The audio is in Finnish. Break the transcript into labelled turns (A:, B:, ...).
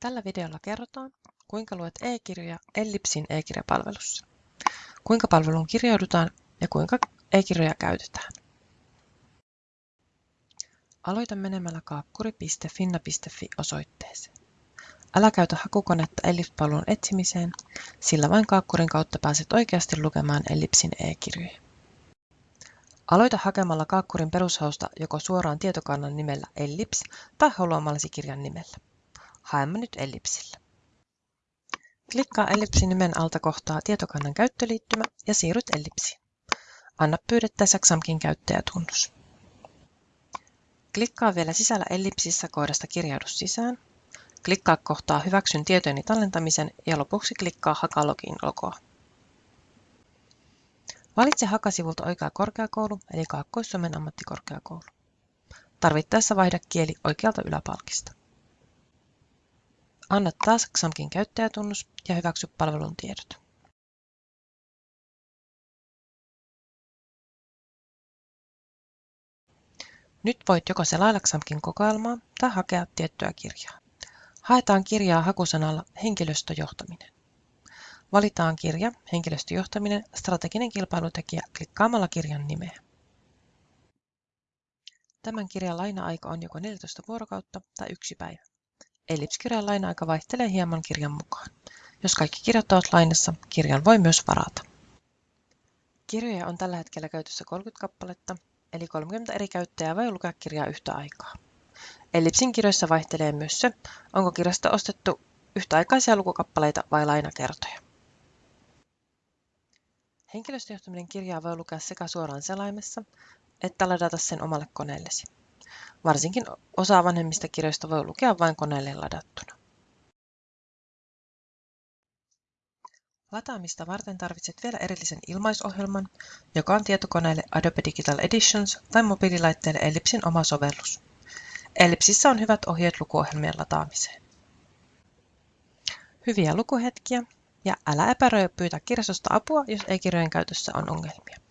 A: Tällä videolla kerrotaan, kuinka luet e-kirjoja Ellipsin e-kirjapalvelussa, kuinka palveluun kirjaudutaan ja kuinka e-kirjoja käytetään. Aloita menemällä kaakkuri.finna.fi osoitteeseen. Älä käytä hakukonetta Ellipse-palvelun etsimiseen, sillä vain kaakkurin kautta pääset oikeasti lukemaan Ellipsin e-kirjoja. Aloita hakemalla kaakkurin perushausta joko suoraan tietokannan nimellä Ellipse tai haluamallasi kirjan nimellä. Haemme nyt ellipsillä. Klikkaa ellipsin nimen alta kohtaa tietokannan käyttöliittymä ja siirryt ellipsiin. Anna pyydettäessä XAMKin käyttäjätunnus. Klikkaa vielä sisällä ellipsissä kohdasta kirjaudu sisään. Klikkaa kohtaa hyväksyn tietojeni tallentamisen ja lopuksi klikkaa Hakalogin logoa. Valitse Hakasivulta oikea korkeakoulu eli Kaakkois-Suomen ammattikorkeakoulu. Tarvittaessa vaihda kieli oikealta yläpalkista. Anna taas XAMKin käyttäjätunnus ja hyväksy palvelun tiedot. Nyt voit joko selailla XAMKin kokoelmaa tai hakea tiettyä kirjaa. Haetaan kirjaa hakusanalla henkilöstöjohtaminen. Valitaan kirja, henkilöstöjohtaminen, strateginen kilpailutekijä klikkaamalla kirjan nimeä. Tämän kirjan laina-aika on joko 14 vuorokautta tai yksi päivä. Ellipskirjan laina-aika vaihtelee hieman kirjan mukaan. Jos kaikki kirjat ovat lainassa, kirjan voi myös varata. Kirjoja on tällä hetkellä käytössä 30 kappaletta, eli 30 eri käyttäjää voi lukea kirjaa yhtä aikaa. Ellipsin kirjoissa vaihtelee myös se, onko kirjasta ostettu yhtäaikaisia lukukappaleita vai lainakertoja. Henkilöstöjohtaminen kirjaa voi lukea sekä suoraan selaimessa, että ladata sen omalle koneellesi. Varsinkin osa vanhemmista kirjoista voi lukea vain koneelle ladattuna. Lataamista varten tarvitset vielä erillisen ilmaisohjelman, joka on tietokoneelle Adobe Digital Editions tai mobiililaitteelle Ellipsin oma sovellus. Ellipsissä on hyvät ohjeet lukuohjelmien lataamiseen. Hyviä lukuhetkiä ja älä epäröi pyytää kirjastosta apua, jos e-kirjojen käytössä on ongelmia.